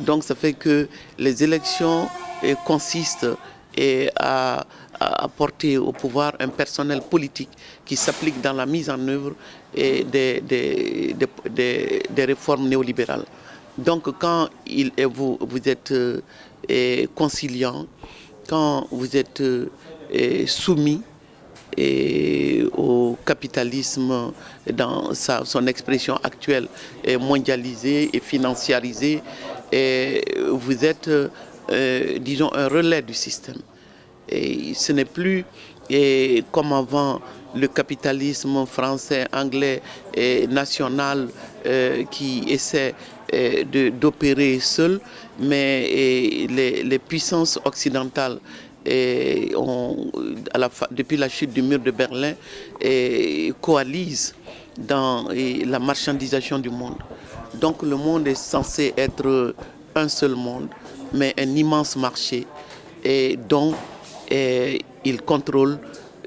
Donc ça fait que les élections consistent à, apporter au pouvoir un personnel politique qui s'applique dans la mise en œuvre des, des, réformes néolibérales. Donc quand vous, êtes conciliant, quand vous êtes soumis au capitalisme dans son expression actuelle est mondialisée et financiarisée vous êtes, euh, disons, un relais du système. Et ce n'est plus comme avant le capitalisme français, anglais et national euh, qui essaie euh, d'opérer seul, mais les, puissances occidentales depuis la chute du mur de Berlin, coalisent dans la marchandisation du monde. Donc le monde est censé être un seul monde, mais un immense marché et dont il contrôle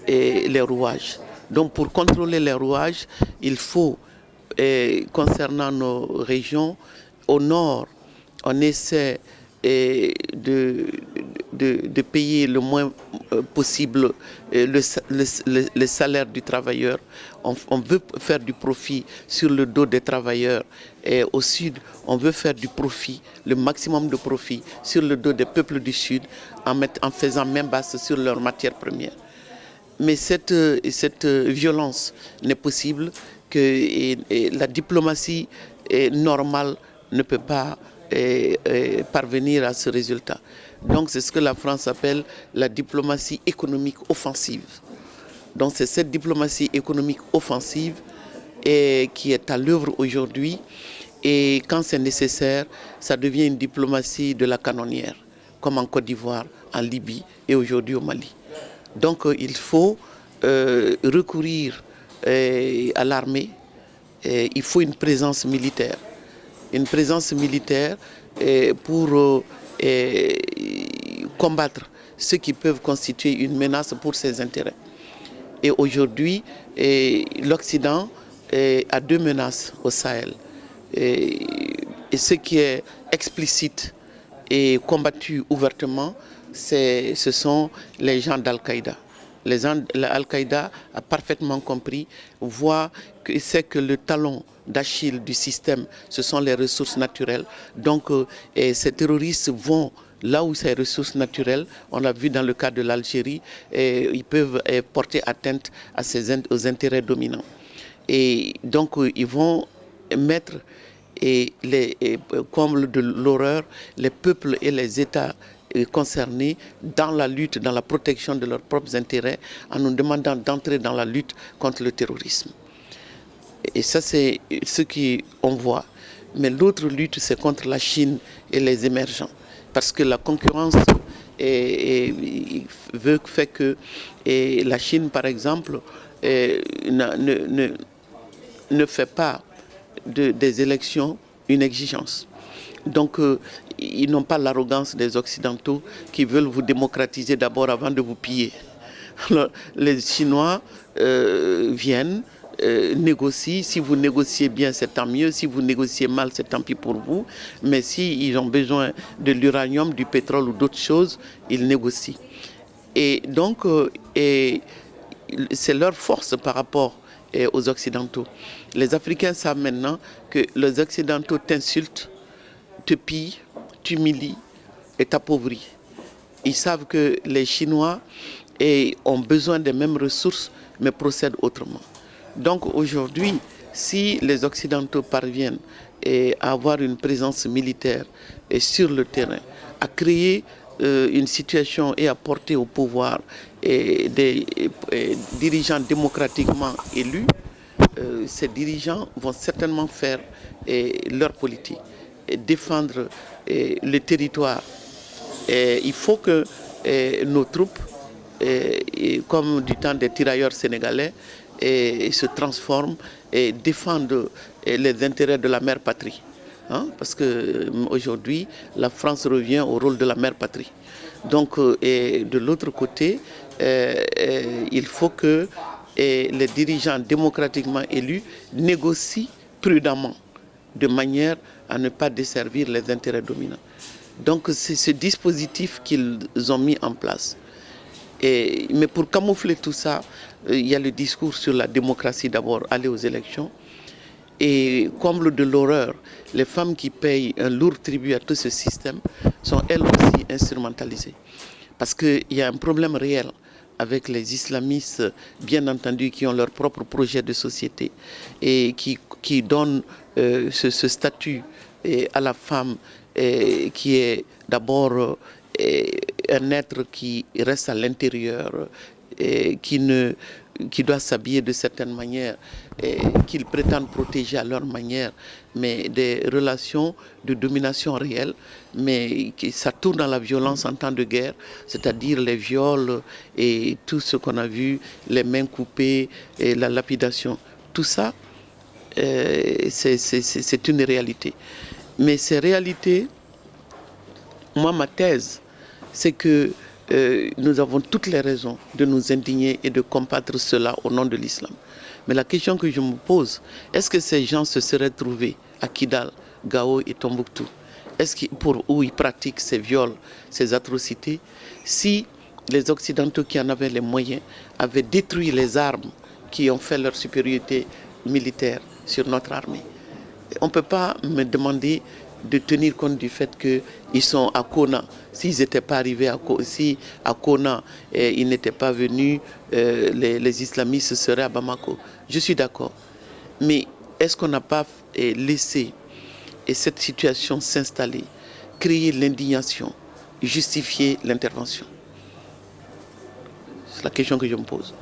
les rouages. Donc pour contrôler les rouages, il faut, concernant nos régions, au nord, on essaie de, de, payer le moins euh, possible euh, le, salaire du travailleur. On, veut faire du profit sur le dos des travailleurs. Et au sud, on veut faire du profit, le maximum de profit sur le dos des peuples du sud en, faisant main basse sur leurs matières premières. Mais cette, cette violence n'est possible que la diplomatie normale ne peut pas parvenir à ce résultat. Donc c'est ce que la France appelle la diplomatie économique offensive. Donc c'est cette diplomatie économique offensive qui est à l'œuvre aujourd'hui et quand c'est nécessaire, ça devient une diplomatie de la canonnière, comme en Côte d'Ivoire, en Libye et aujourd'hui au Mali. Donc euh, il faut euh, recourir euh, à l'armée, il faut une présence militaire. Une présence militaire pour combattre ceux qui peuvent constituer une menace pour ses intérêts. Et aujourd'hui, l'Occident a deux menaces au Sahel. Et, ce qui est explicite et combattu ouvertement, ce sont les gens d'Al-Qaïda. Al-Qaïda a parfaitement compris, voit que c'est que le talon d'Achille du système, ce sont les ressources naturelles. Donc euh, ces terroristes vont là où ces ressources naturelles, on l'a vu dans le cas de l'Algérie, ils peuvent porter atteinte à ces, aux intérêts dominants. Et donc euh, ils vont mettre et les, comme de l'horreur, les peuples et les États concernés dans la lutte, dans la protection de leurs propres intérêts, en nous demandant d'entrer dans la lutte contre le terrorisme. Et ça, c'est ce qu'on voit. Mais l'autre lutte, c'est contre la Chine et les émergents. Parce que la concurrence veut, fait que la Chine, par exemple, ne, ne, fait pas des élections une exigence. Donc, euh, ils n'ont pas l'arrogance des Occidentaux qui veulent vous démocratiser d'abord avant de vous piller. les Chinois euh, viennent, euh, négocient. Si vous négociez bien, c'est tant mieux. Si vous négociez mal, c'est tant pis pour vous. Mais s'ils ils ont besoin de l'uranium, du pétrole ou d'autres choses, ils négocient. Et donc, c'est leur force par rapport aux Occidentaux. Les Africains savent maintenant que les Occidentaux t'insultent, te pillent, t'humilient et t'appauvrit. Ils savent que les Chinois ont besoin des mêmes ressources, mais procèdent autrement. Donc aujourd'hui, si les Occidentaux parviennent à avoir une présence militaire et sur le terrain, à créer euh, une situation et à porter au pouvoir des dirigeants démocratiquement élus, euh, ces dirigeants vont certainement faire leur politique défendre le territoire. il faut que nos troupes, comme du temps des tirailleurs sénégalais, se transforment et défendent les intérêts de la mère patrie. Hein, parce qu'aujourd'hui, la France revient au rôle de la mère patrie. Donc, de l'autre côté, il faut que les dirigeants démocratiquement élus négocient prudemment de manière à ne pas desservir les intérêts dominants. Donc c'est ce dispositif qu'ils ont mis en place. Et, mais pour camoufler tout ça, euh, il y a le discours sur la démocratie d'abord, aller aux élections. Et comble de l'horreur, les femmes qui payent un lourd tribut à tout ce système sont elles aussi instrumentalisées. Parce qu'il y a un problème réel avec les islamistes, bien entendu, qui ont leur propre projet de société et qui, qui donnent euh, ce, statut et à la femme et, qui est d'abord un être qui reste à l'intérieur, qui, ne, qui doit s'habiller de certaines manières, qu'ils prétendent protéger à leur manière, mais des relations de domination réelle, mais qui, ça tourne dans la violence en temps de guerre, c'est-à-dire les viols et tout ce qu'on a vu, les mains coupées et la lapidation. Tout ça, euh, c'est une réalité. Mais ces réalités, moi, ma thèse, c'est que euh, nous avons toutes les raisons de nous indigner et de combattre cela au nom de l'islam. Mais la question que je me pose, est-ce que ces gens se seraient trouvés à Kidal, Gao et Tombouctou? Est-ce pour, où ils pratiquent ces viols, ces atrocités, si les Occidentaux qui en avaient les moyens avaient détruit les armes qui ont fait leur supériorité militaire sur notre armée. On ne peut pas me demander de tenir compte du fait qu'ils sont à Kona. S'ils n'étaient pas arrivés à, si à Kona et ils n'étaient pas venus, les, les, islamistes seraient à Bamako. Je suis d'accord. Mais est-ce qu'on n'a pas eh, laissé et cette situation s'installer, créer l'indignation, justifier l'intervention? C'est la question que je me pose.